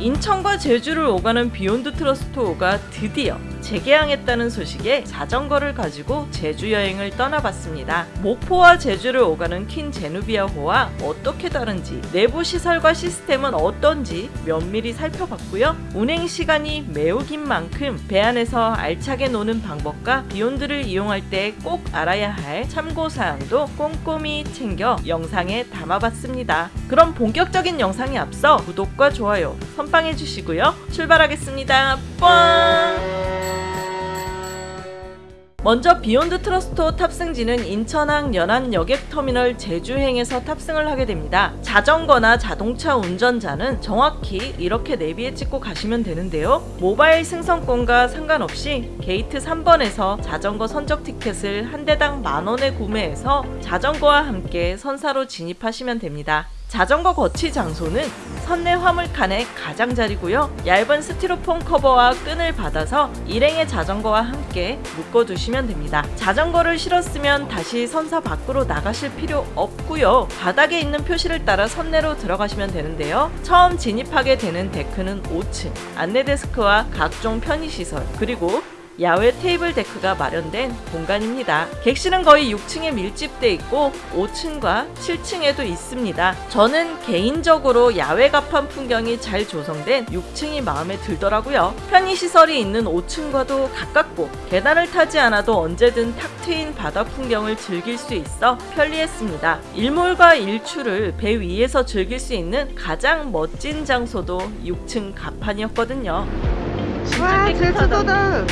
인천과 제주를 오가는 비욘드 트러스트 호가 드디어 재개항했다는 소식에 자전거를 가지고 제주 여행을 떠나봤습니다. 목포와 제주를 오가는 퀸 제누비아호와 어떻게 다른지 내부 시설과 시스템은 어떤지 면밀히 살펴봤고요. 운행 시간이 매우 긴 만큼 배 안에서 알차게 노는 방법과 비욘드를 이용할 때 꼭 알아야 할 참고사항도 꼼꼼히 챙겨 영상에 담아봤습니다. 그럼 본격적인 영상에 앞서 구독과 좋아요 선빵해 주시고요. 출발하겠습니다. 뻥! 먼저 비욘드 트러스트 탑승지는 인천항 연안 여객터미널 제주행에서 탑승을 하게 됩니다. 자전거나 자동차 운전자는 정확히 이렇게 내비에 찍고 가시면 되는데요. 모바일 승선권과 상관없이 게이트 3번에서 자전거 선적 티켓을 한 대당 만원에 구매해서 자전거와 함께 선사로 진입하시면 됩니다. 자전거 거치 장소는 선내 화물칸의 가장자리고요. 얇은 스티로폼 커버와 끈을 받아서 일행의 자전거와 함께 묶어두시면 됩니다. 자전거를 실었으면 다시 선사 밖으로 나가실 필요 없고요. 바닥에 있는 표시를 따라 선내로 들어가시면 되는데요. 처음 진입하게 되는 데크는 5층, 안내데스크와 각종 편의시설, 그리고 야외 테이블 데크가 마련된 공간입니다. 객실은 거의 6층에 밀집돼 있고 5층과 7층에도 있습니다. 저는 개인적으로 야외 갑판 풍경이 잘 조성된 6층이 마음에 들더라고요. 편의시설이 있는 5층과도 가깝고 계단을 타지 않아도 언제든 탁 트인 바다 풍경을 즐길 수 있어 편리했습니다. 일몰과 일출을 배 위에서 즐길 수 있는 가장 멋진 장소도 6층 갑판이었거든요. 와 제주도다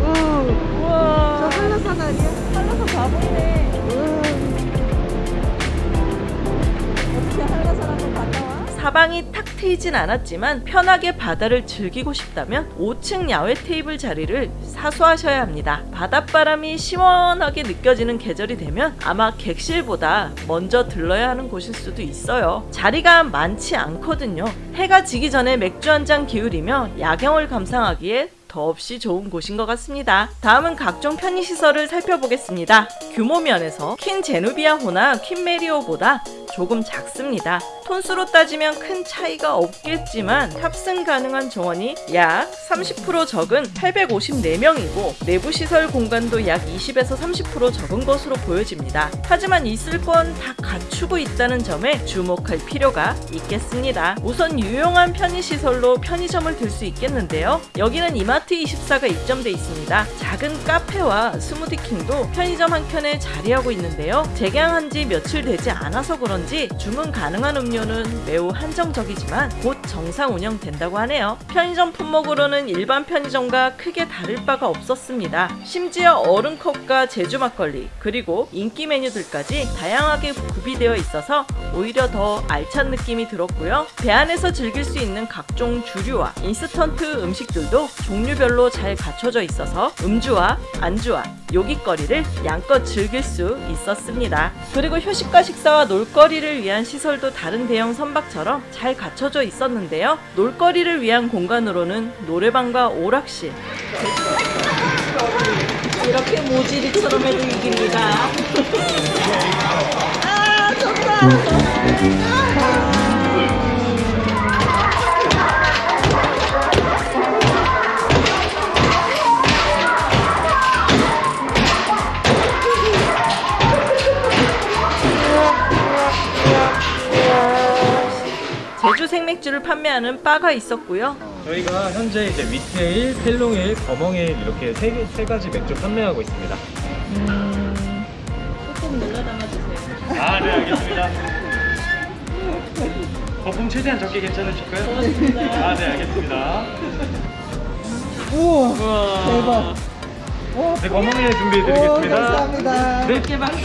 오, 우와 저 한라산 아니야? 한라산 가보네 어떻게 한라산 한번 갔다 와? 사방이 탁 트이진 않았지만 편하게 바다를 즐기고 싶다면 5층 야외 테이블 자리를 사수하셔야 합니다. 바닷바람이 시원하게 느껴지는 계절이 되면 아마 객실보다 먼저 들러야 하는 곳일 수도 있어요. 자리가 많지 않거든요. 해가 지기 전에 맥주 한 잔 기울이며 야경을 감상하기에 더없이 좋은 곳인 것 같습니다. 다음은 각종 편의시설을 살펴보겠습니다. 규모 면에서 퀸 제누비아호나 퀸 메리오보다 조금 작습니다. 톤수로 따지면 큰 차이가 없겠지만 탑승 가능한 정원이 약 30% 적은 854명이고 내부 시설 공간도 약 20에서 30% 적은 것으로 보여집니다. 하지만 있을 건 다 갖추고 있다는 점에 주목할 필요가 있겠습니다. 우선 유용한 편의시설로 편의점을 들 수 있겠는데요. 여기는 이마트24가 입점돼 있습니다. 작은 카페와 스무디킹도 편의점 한 켠에 자리하고 있는데요. 재개항한 지 며칠 되지 않아서 그런지 주문 가능한 음료 는 매우 한정적이지만 곧 정상 운영된다고 하네요. 편의점 품목으로는 일반 편의점과 크게 다를 바가 없었습니다. 심지어 얼음컵과 제주 막걸리 그리고 인기 메뉴들까지 다양하게 구비되어 있어서 오히려 더 알찬 느낌이 들었고요. 배 안에서 즐길 수 있는 각종 주류와 인스턴트 음식들도 종류별로 잘 갖춰져 있어서 음주와 안주와 요깃거리를 양껏 즐길 수 있었습니다. 그리고 휴식과 식사와 놀거리를 위한 시설도 다른 대형 선박처럼 잘 갖춰져 있었는데요. 놀거리를 위한 공간으로는 노래방과 오락실 이렇게 모지리처럼 해도 이깁니다. 아 좋다. 생맥주를 판매하는 바가 있었고요. 저희가 현재 이제 위테일, 펠롱일, 거멍일 이렇게 세, 개- 세 가지 맥주 판매하고 있습니다. 꼭 눌러 담아주세요. 아, 네, 알겠습니다. 거품 최대한 적게 괜찮으실까요? 고맙습니다. 아, 네, 알겠습니다. 우와 우와. 대박 네, 거멍일 준비해 오 드리겠습니다. 감사합니다 네. 이렇게 박수.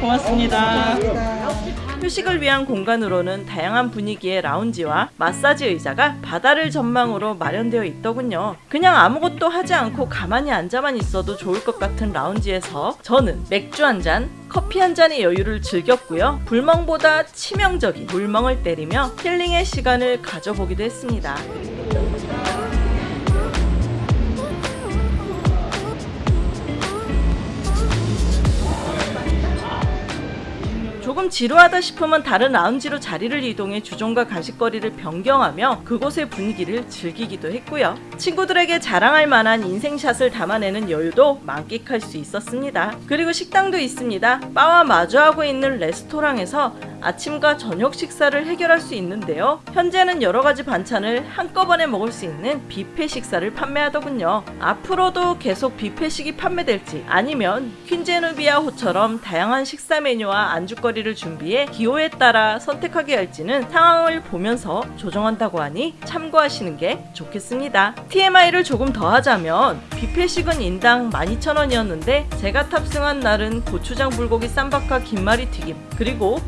고맙습니다. 감사합니다 휴식을 위한 공간으로는 다양한 분위기의 라운지와 마사지 의자가 바다를 전망으로 마련되어 있더군요. 그냥 아무것도 하지 않고 가만히 앉아만 있어도 좋을 것 같은 라운지에서 저는 맥주 한 잔, 커피 한 잔의 여유를 즐겼고요. 불멍보다 치명적인 물멍을 때리며 힐링의 시간을 가져보기도 했습니다. 조금 지루하다 싶으면 다른 라운지로 자리를 이동해 주종과 가식거리를 변경하며 그곳의 분위기를 즐기기도 했고요. 친구들에게 자랑할 만한 인생샷을 담아내는 여유도 만끽할 수 있었습니다. 그리고 식당도 있습니다. 바와 마주하고 있는 레스토랑에서 아침과 저녁 식사를 해결할 수 있는데요. 현재는 여러 가지 반찬을 한꺼번에 먹을 수 있는 뷔페 식사를 판매하더군요. 앞으로도 계속 뷔페식이 판매될지 아니면 퀸제누비아호처럼 다양한 식사 메뉴와 안주거리를 준비해 기호에 따라 선택하게 할지는 상황을 보면서 조정한다고 하니 참고하시는 게 좋겠습니다. TMI를 조금 더 하자면 뷔페식은 인당 12,000원이었는데 제가 탑승한 날은 고추장 불고기 쌈밥과 김말이 튀김 그리고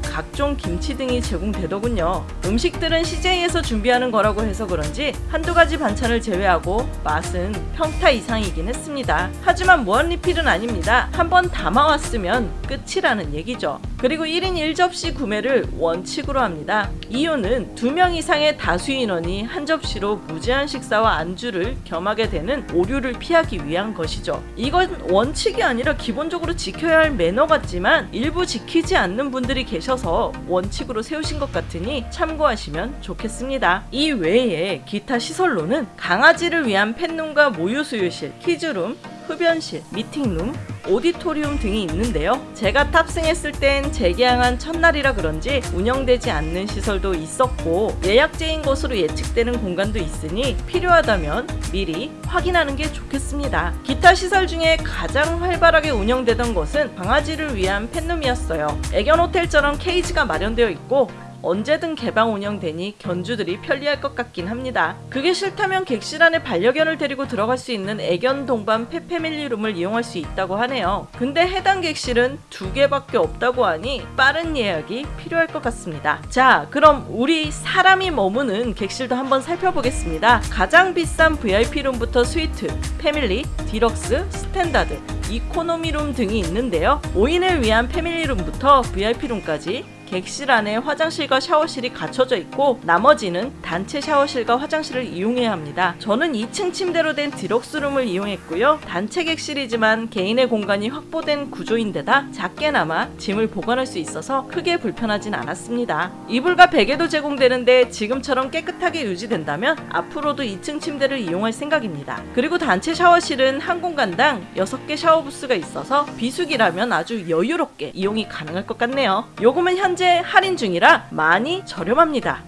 각종 김치 등이 제공되더군요. 음식들은 CJ에서 준비하는 거라고 해서 그런지 한두 가지 반찬을 제외하고 맛은 평타 이상이긴 했습니다. 하지만 무한 리필은 아닙니다. 한번 담아왔으면 끝이라는 얘기죠. 그리고 1인 1접시 구매를 원칙으로 합니다. 이유는 2명 이상의 다수 인원이 한 접시로 무제한 식사와 안주를 겸하게 되는 오류를 피하기 위한 것이죠. 이건 원칙이 아니라 기본적으로 지켜야 할 매너 같지만 일부 지키지 않는 분들이 계셔서 원칙으로 세우신 것 같으니 참고하시면 좋겠습니다. 이 외에 기타 시설로는 강아지를 위한 펫룸과 모유 수유실, 키즈룸, 흡연실, 미팅룸, 오디토리움 등이 있는데요. 제가 탑승했을 땐 재개항한 첫날이라 그런지 운영되지 않는 시설도 있었고 예약제인 것으로 예측되는 공간도 있으니 필요하다면 미리 확인하는 게 좋겠습니다. 기타 시설 중에 가장 활발하게 운영되던 것은 강아지를 위한 펫룸이었어요. 애견 호텔처럼 케이지가 마련되어 있고 언제든 개방 운영되니 견주들이 편리할 것 같긴 합니다. 그게 싫다면 객실 안에 반려견을 데리고 들어갈 수 있는 애견 동반 펫패밀리룸을 이용할 수 있다고 하네요. 근데 해당 객실은 두 개밖에 없다고 하니 빠른 예약이 필요할 것 같습니다. 자, 그럼 우리 사람이 머무는 객실도 한번 살펴보겠습니다. 가장 비싼 VIP룸부터 스위트, 패밀리, 디럭스, 스탠다드, 이코노미룸 등이 있는데요. 5인을 위한 패밀리룸부터 VIP룸까지 객실 안에 화장실과 샤워실이 갖춰져 있고 나머지는 단체 샤워실과 화장실을 이용해야 합니다. 저는 2층 침대로 된 디럭스룸을 이용했고요. 단체 객실이지만 개인의 공간이 확보된 구조인데다 작게나마 짐을 보관할 수 있어서 크게 불편하진 않았습니다. 이불과 베개도 제공되는데 지금처럼 깨끗하게 유지된다면 앞으로도 2층 침대를 이용할 생각입니다. 그리고 단체 샤워실은 한 공간당 6개 샤워 부스가 있어서 비수기라면 아주 여유롭게 이용이 가능할 것 같네요. 요금은 현재 할인 중이라 많이 저렴합니다.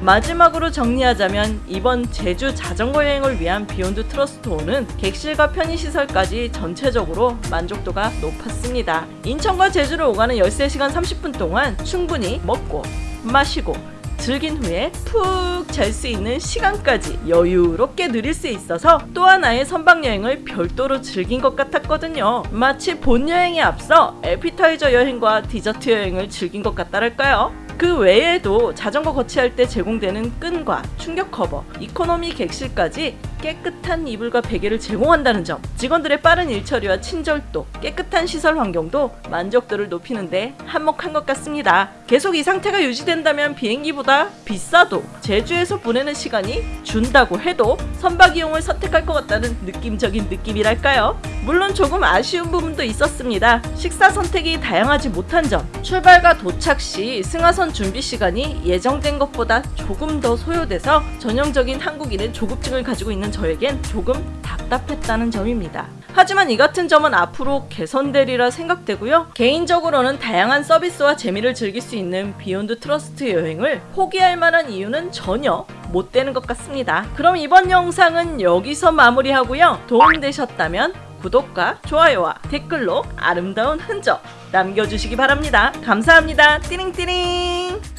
마지막으로 정리하자면 이번 제주 자전거 여행을 위한 비욘드 트러스트 호는 객실과 편의시설까지 전체적으로 만족도가 높았습니다. 인천과 제주를 오가는 13시간 30분 동안 충분히 먹고 마시고 즐긴 후에 푹 잘 수 있는 시간까지 여유롭게 누릴 수 있어서 또 하나의 선박 여행을 별도로 즐긴 것 같았거든요. 마치 본 여행에 앞서 에피타이저 여행과 디저트 여행을 즐긴 것 같다랄까요? 그 외에도 자전거 거치할 때 제공되는 끈과 충격 커버, 이코노미 객실까지 깨끗한 이불과 베개를 제공한다는 점, 직원들의 빠른 일처리와 친절도, 깨끗한 시설 환경도 만족도를 높이는데 한몫한 것 같습니다. 계속 이 상태가 유지된다면 비행기보다 비싸도 제주에서 보내는 시간이 준다고 해도 선박 이용을 선택할 것 같다는 느낌적인 느낌이랄까요? 물론 조금 아쉬운 부분도 있었습니다. 식사 선택이 다양하지 못한 점, 출발과 도착 시 승하선 준비 시간이 예정된 것보다 조금 더 소요돼서 전형적인 한국인의 조급증을 가지고 있는 저에겐 조금 답답했다는 점입니다. 하지만 이 같은 점은 앞으로 개선되리라 생각되고요. 개인적으로는 다양한 서비스와 재미를 즐길 수 있는 비욘드 트러스트 여행을 포기할 만한 이유는 전혀 못 되는 것 같습니다. 그럼 이번 영상은 여기서 마무리하고요. 도움되셨다면 구독과 좋아요와 댓글로 아름다운 흔적 남겨주시기 바랍니다. 감사합니다. 띠링띠링.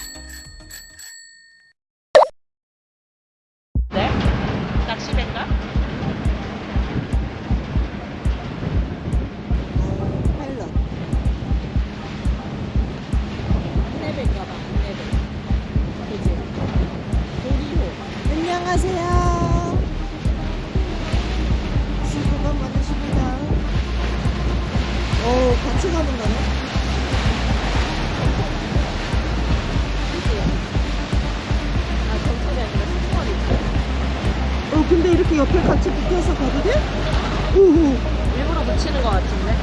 옆에 같이 붙어서 가도 돼? 오, 일부러 붙이는 것 같은데.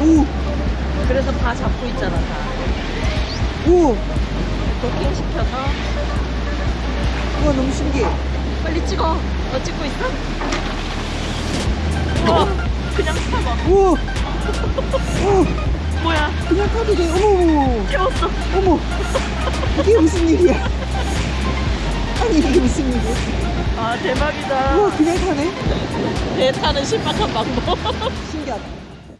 오, 그래서 다 잡고 있잖아, 다. 오. 도킹 시켜서 우와, 너무 신기해. 빨리 찍어. 너 찍고 있어? 우와, 그냥 타봐. 오, 오, 뭐야? 그냥 타도 돼. 어머. 어머, 어머. 이게 무슨 일이야? 아니, 이게 무슨 일이야? 아 대박이다. 우와, 타네? 배 타는 신박한 방법. 신기하다.